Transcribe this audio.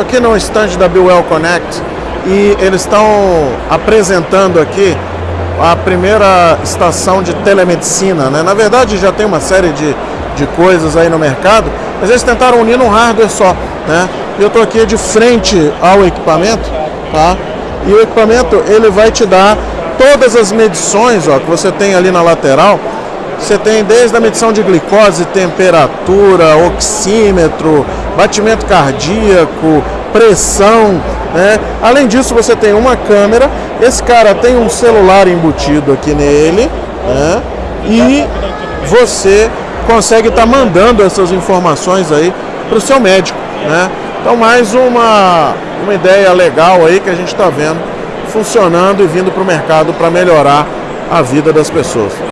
Aqui no stand da Bewell Connect e eles estão apresentando aqui a primeira estação de telemedicina, né? Na verdade já tem uma série de, de coisas aí no mercado, mas eles tentaram unir num hardware só, né? Eu tô aqui de frente ao equipamento, tá? E o equipamento ele vai te dar todas as medições, ó, que você tem ali na lateral. Você tem desde a medição de glicose, temperatura, oxímetro, batimento cardíaco, pressão, né? Além disso, você tem uma câmera. Esse cara tem um celular embutido aqui nele, né? E você consegue estar tá mandando essas informações aí para o seu médico, né? Então mais uma, uma ideia legal aí que a gente está vendo funcionando e vindo para o mercado para melhorar a vida das pessoas.